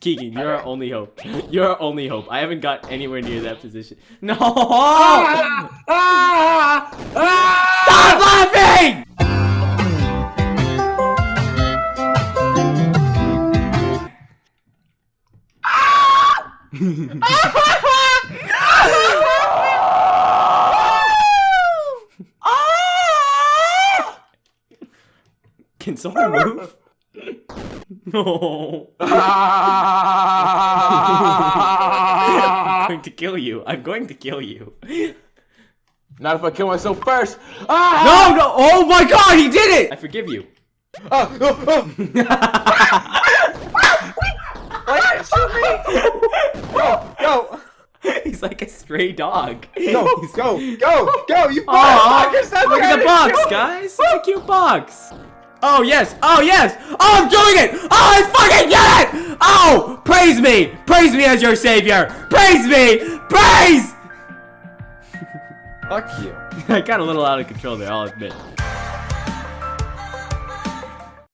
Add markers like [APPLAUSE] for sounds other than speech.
Keegan, you're our only hope. [LAUGHS] You're our only hope. I haven't got anywhere near that position. [LAUGHS] No! Ah! Ah! Ah! Stop laughing! [LAUGHS] Can someone move? No. [LAUGHS] I'm going to kill you. I'm going to kill you. Not if I kill myself first. Ah! No, no. Oh my god, he did it! I forgive you. Ah! Oh, oh. [LAUGHS] Why shoot me? Go, go, He's like a stray dog. go, go, go, go! You Aw, motherfucker! Stop look at the box, kill me. guys. It's a cute box. Oh yes, oh yes, oh I'm doing it! Oh I fucking get it! Oh, praise me, praise me as your savior, praise me, praise! [LAUGHS] Fuck you. [LAUGHS] I got a little out of control there, I'll admit.